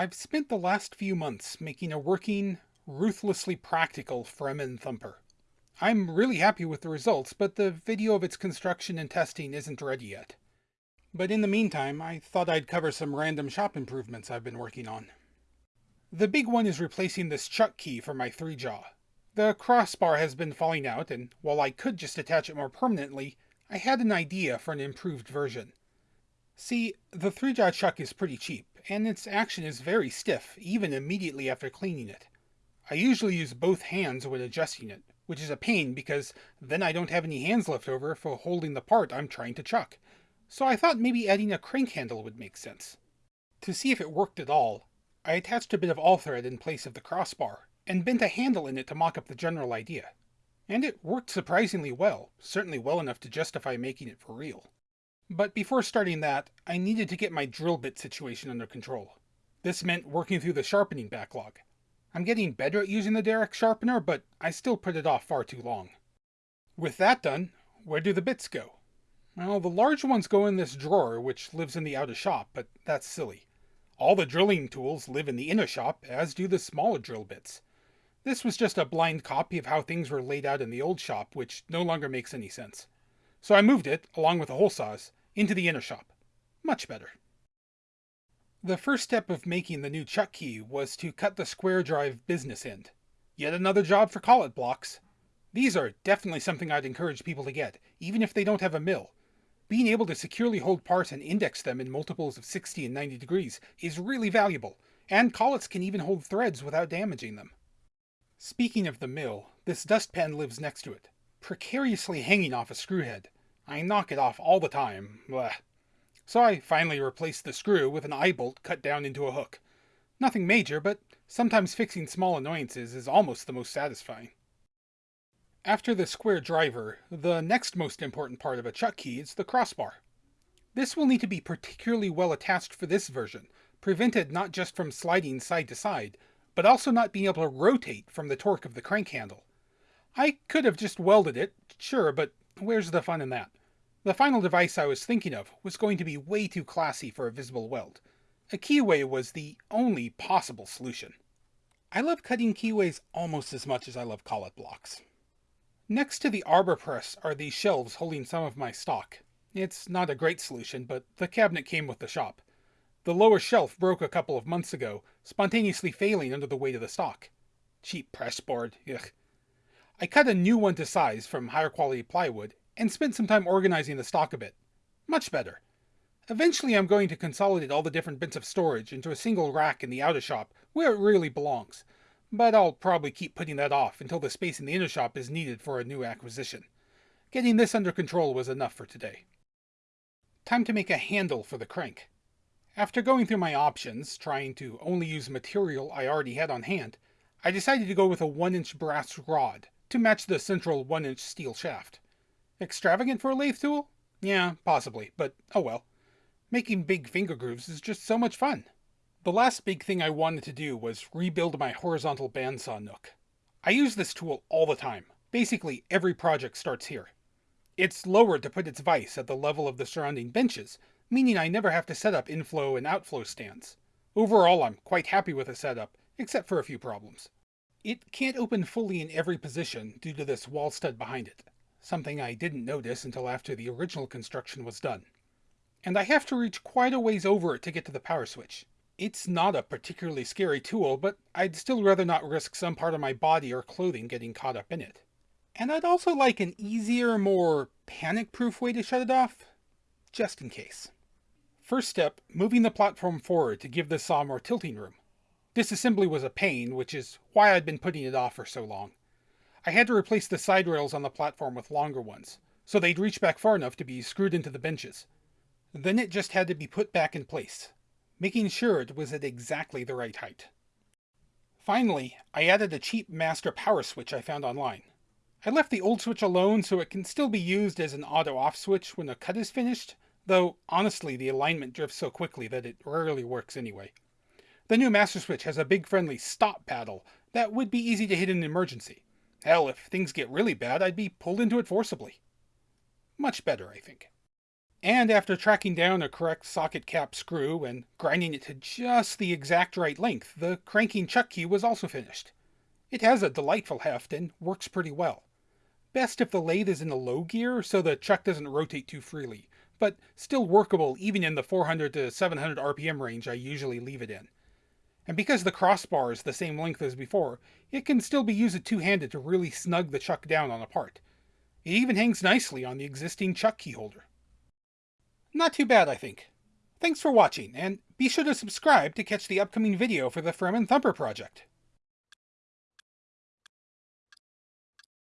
I've spent the last few months making a working, ruthlessly practical Fremen thumper. I'm really happy with the results, but the video of its construction and testing isn't ready yet. But in the meantime, I thought I'd cover some random shop improvements I've been working on. The big one is replacing this chuck key for my 3-jaw. The crossbar has been falling out, and while I could just attach it more permanently, I had an idea for an improved version. See, the 3-jaw chuck is pretty cheap, and its action is very stiff, even immediately after cleaning it. I usually use both hands when adjusting it, which is a pain because then I don't have any hands left over for holding the part I'm trying to chuck. So I thought maybe adding a crank handle would make sense. To see if it worked at all, I attached a bit of all thread in place of the crossbar, and bent a handle in it to mock up the general idea. And it worked surprisingly well, certainly well enough to justify making it for real. But before starting that, I needed to get my drill bit situation under control. This meant working through the sharpening backlog. I'm getting better at using the Darex sharpener, but I still put it off far too long. With that done, where do the bits go? Well, the large ones go in this drawer, which lives in the outer shop, but that's silly. All the drilling tools live in the inner shop, as do the smaller drill bits. This was just a blind copy of how things were laid out in the old shop, which no longer makes any sense. So I moved it, along with the hole saws, into the inner shop. Much better. The first step of making the new chuck key was to cut the square drive business end. Yet another job for collet blocks. These are definitely something I'd encourage people to get, even if they don't have a mill. Being able to securely hold parts and index them in multiples of 60 and 90 degrees is really valuable, and collets can even hold threads without damaging them. Speaking of the mill, this dustpan lives next to it, precariously hanging off a screw head. I knock it off all the time. Blah. So I finally replaced the screw with an eye bolt cut down into a hook. Nothing major, but sometimes fixing small annoyances is almost the most satisfying. After the square driver, the next most important part of a chuck key is the crossbar. This will need to be particularly well attached for this version, prevented not just from sliding side to side, but also not being able to rotate from the torque of the crank handle. I could have just welded it, sure, but where's the fun in that? The final device I was thinking of was going to be way too classy for a visible weld. A keyway was the only possible solution. I love cutting keyways almost as much as I love collet blocks. Next to the arbor press are these shelves holding some of my stock. It's not a great solution, but the cabinet came with the shop. The lower shelf broke a couple of months ago, spontaneously failing under the weight of the stock. Cheap press board, ugh. I cut a new one to size from higher quality plywood and spent some time organizing the stock a bit. Much better. Eventually I'm going to consolidate all the different bits of storage into a single rack in the outer shop, where it really belongs. But I'll probably keep putting that off until the space in the inner shop is needed for a new acquisition. Getting this under control was enough for today. Time to make a handle for the crank. After going through my options, trying to only use material I already had on hand, I decided to go with a 1-inch brass rod to match the central 1-inch steel shaft. Extravagant for a lathe tool? Yeah, possibly, but oh well. Making big finger grooves is just so much fun. The last big thing I wanted to do was rebuild my horizontal bandsaw nook. I use this tool all the time. Basically, every project starts here. It's lowered to put its vise at the level of the surrounding benches, meaning I never have to set up inflow and outflow stands. Overall, I'm quite happy with the setup, except for a few problems. It can't open fully in every position due to this wall stud behind it something I didn't notice until after the original construction was done. And I have to reach quite a ways over it to get to the power switch. It's not a particularly scary tool, but I'd still rather not risk some part of my body or clothing getting caught up in it. And I'd also like an easier, more panic-proof way to shut it off, just in case. First step, moving the platform forward to give the saw more tilting room. Disassembly was a pain, which is why I'd been putting it off for so long. I had to replace the side rails on the platform with longer ones, so they'd reach back far enough to be screwed into the benches. Then it just had to be put back in place, making sure it was at exactly the right height. Finally, I added a cheap master power switch I found online. I left the old switch alone so it can still be used as an auto-off switch when a cut is finished, though honestly the alignment drifts so quickly that it rarely works anyway. The new master switch has a big friendly stop paddle that would be easy to hit in an emergency. Hell, if things get really bad, I'd be pulled into it forcibly. Much better, I think. And after tracking down a correct socket cap screw and grinding it to just the exact right length, the cranking chuck key was also finished. It has a delightful heft and works pretty well. Best if the lathe is in a low gear so the chuck doesn't rotate too freely, but still workable even in the 400 to 700 RPM range I usually leave it in. And because the crossbar is the same length as before, it can still be used two-handed to really snug the chuck down on a part. It even hangs nicely on the existing chuck key holder. Not too bad, I think. Thanks for watching, and be sure to subscribe to catch the upcoming video for the Fremen Thumper project.